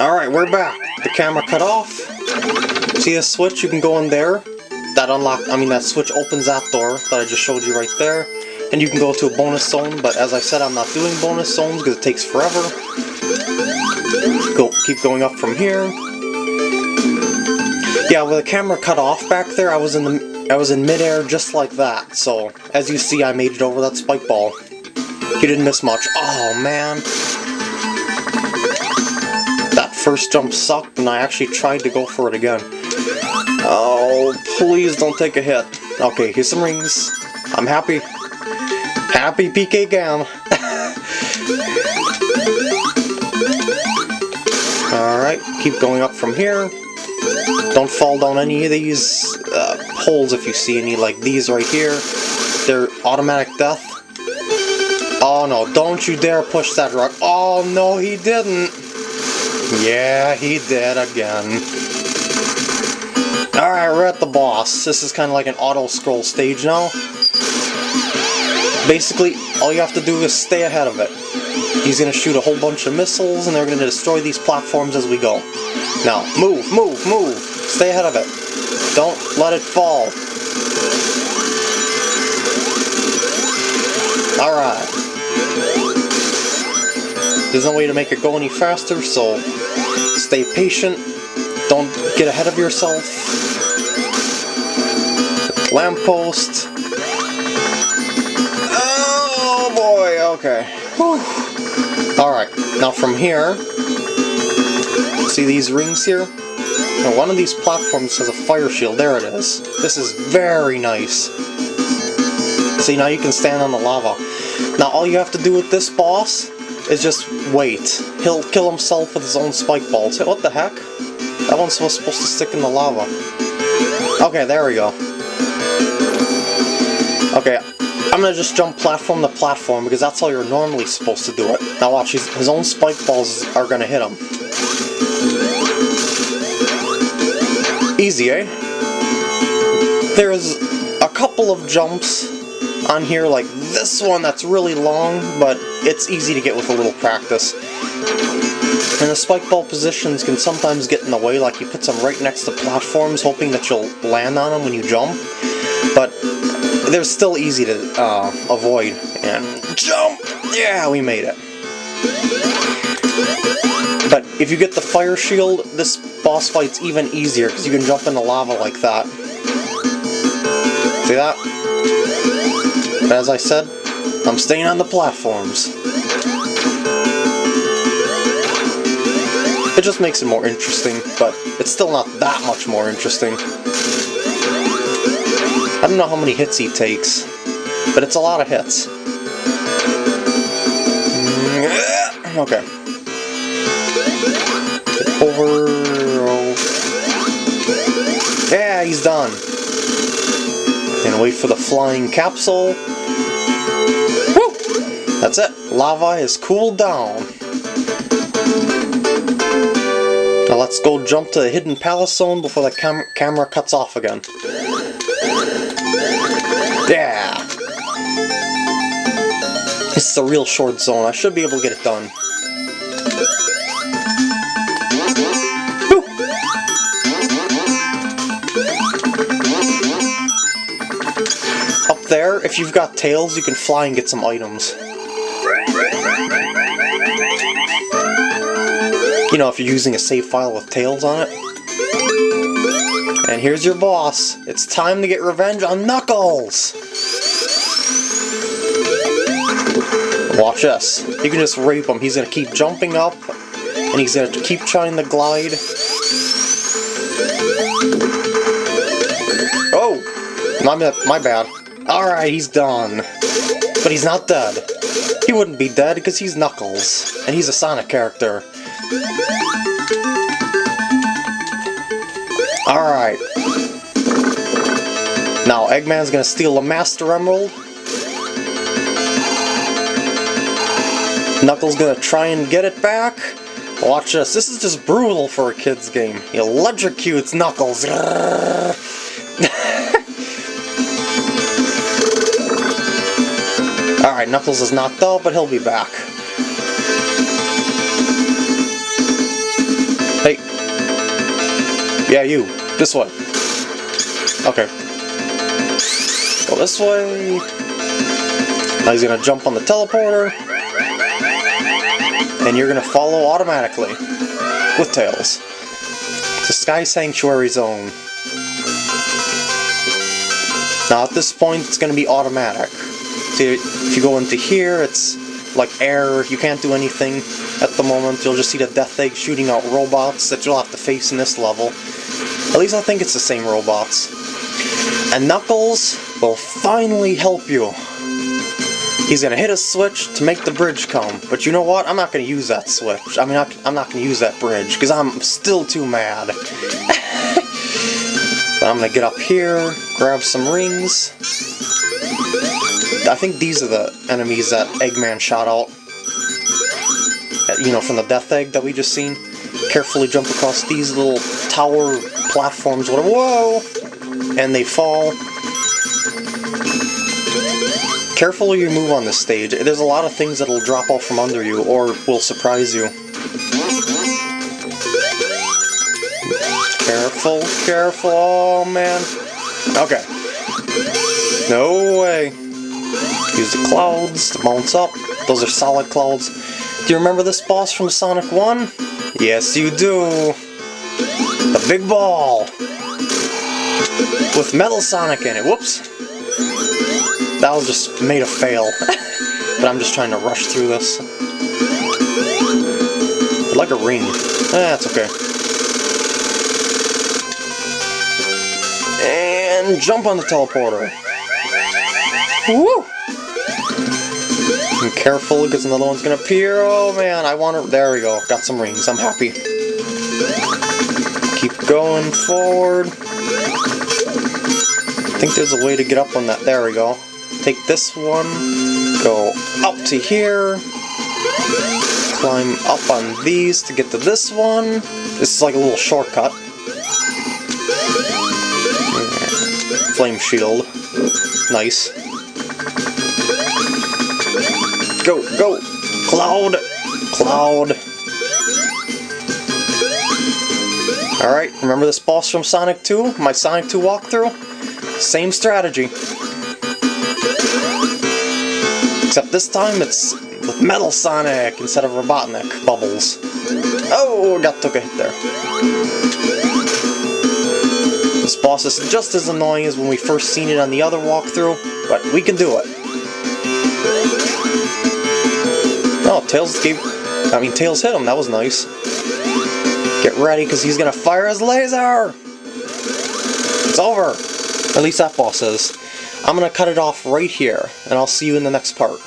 Alright, we're back. The camera cut off. See the switch? You can go in there. That unlock, I mean that switch opens that door that I just showed you right there. And you can go to a bonus zone, but as I said, I'm not doing bonus zones because it takes forever. Go, keep going up from here. Yeah, with the camera cut off back there, I was in the I was in midair just like that. So as you see, I made it over that spike ball. You didn't miss much. Oh man, first jump sucked and I actually tried to go for it again. Oh, please don't take a hit. Okay, here's some rings. I'm happy. Happy PK Gam. Alright, keep going up from here. Don't fall down any of these uh, holes if you see any, like these right here. They're automatic death. Oh no, don't you dare push that rock. Oh no, he didn't. Yeah, he did again. Alright, we're at the boss. This is kind of like an auto-scroll stage now. Basically, all you have to do is stay ahead of it. He's going to shoot a whole bunch of missiles, and they're going to destroy these platforms as we go. Now, move, move, move! Stay ahead of it. Don't let it fall. Alright. There's no way to make it go any faster, so stay patient. Don't get ahead of yourself. Lamppost. Oh boy, okay. Alright, now from here, see these rings here? Now one of these platforms has a fire shield, there it is. This is very nice. See, now you can stand on the lava. Now all you have to do with this boss is just wait. He'll kill himself with his own spike balls. What the heck? That one's supposed to stick in the lava. Okay, there we go. Okay, I'm gonna just jump platform to platform because that's how you're normally supposed to do it. Now watch, his own spike balls are gonna hit him. Easy, eh? There's a couple of jumps on here like this one that's really long, but it's easy to get with a little practice. And the spike ball positions can sometimes get in the way, like you put some right next to platforms hoping that you'll land on them when you jump, but they're still easy to uh, avoid. And jump! Yeah, we made it. But if you get the fire shield, this boss fight's even easier because you can jump in the lava like that. See that? But as I said, I'm staying on the platforms. It just makes it more interesting, but it's still not that much more interesting. I don't know how many hits he takes, but it's a lot of hits. Mm, okay. Over... Yeah, he's done. And wait for the flying capsule. That's it. Lava is cooled down. Now let's go jump to the hidden palace zone before the cam camera cuts off again. Yeah! This is a real short zone. I should be able to get it done. Up there, if you've got tails, you can fly and get some items. Know, if you're using a save file with tails on it. And here's your boss. It's time to get revenge on Knuckles! Watch us. You can just rape him. He's gonna keep jumping up, and he's gonna keep trying to glide. Oh! My, my bad. Alright, he's done. But he's not dead. He wouldn't be dead because he's Knuckles, and he's a Sonic character. Alright. Now, Eggman's gonna steal a Master Emerald. Knuckles gonna try and get it back. Watch this. This is just brutal for a kid's game. He electrocutes Knuckles. Alright, Knuckles is knocked out, but he'll be back. Yeah, you. This way. Okay. Go this way. Now he's gonna jump on the teleporter. And you're gonna follow automatically. With Tails. To Sky Sanctuary Zone. Now at this point it's gonna be automatic. See, if you go into here, it's like air, you can't do anything at the moment. You'll just see the Death Egg shooting out robots that you'll have to face in this level. At least I think it's the same robots. And Knuckles will finally help you. He's gonna hit a switch to make the bridge come, but you know what? I'm not gonna use that switch. I mean, I'm not gonna use that bridge, because I'm still too mad. but I'm gonna get up here, grab some rings. I think these are the enemies that Eggman shot out. You know, from the Death Egg that we just seen. Carefully jump across these little tower platforms, whatever. Whoa! And they fall. Carefully you move on this stage. There's a lot of things that'll drop off from under you, or will surprise you. Careful, careful, oh man. Okay. No way. Use the clouds to bounce up. Those are solid clouds. Do you remember this boss from Sonic 1? Yes, you do. The big ball. With Metal Sonic in it. Whoops. That was just made a fail. but I'm just trying to rush through this. like a ring. Eh, that's okay. And jump on the teleporter. Woo! Be careful because another one's gonna appear. Oh man, I want to. There we go. Got some rings. I'm happy. Keep going forward. I think there's a way to get up on that. There we go. Take this one. Go up to here. Climb up on these to get to this one. This is like a little shortcut. Flame shield. Nice. Go, go! Cloud! Cloud! Alright, remember this boss from Sonic 2? My Sonic 2 walkthrough? Same strategy. Except this time it's with Metal Sonic instead of Robotnik bubbles. Oh, got took a hit there. This boss is just as annoying as when we first seen it on the other walkthrough, but we can do it. Oh, Tails gave... I mean, Tails hit him. That was nice. Get ready, because he's going to fire his laser! It's over! At least that boss is. I'm going to cut it off right here, and I'll see you in the next part.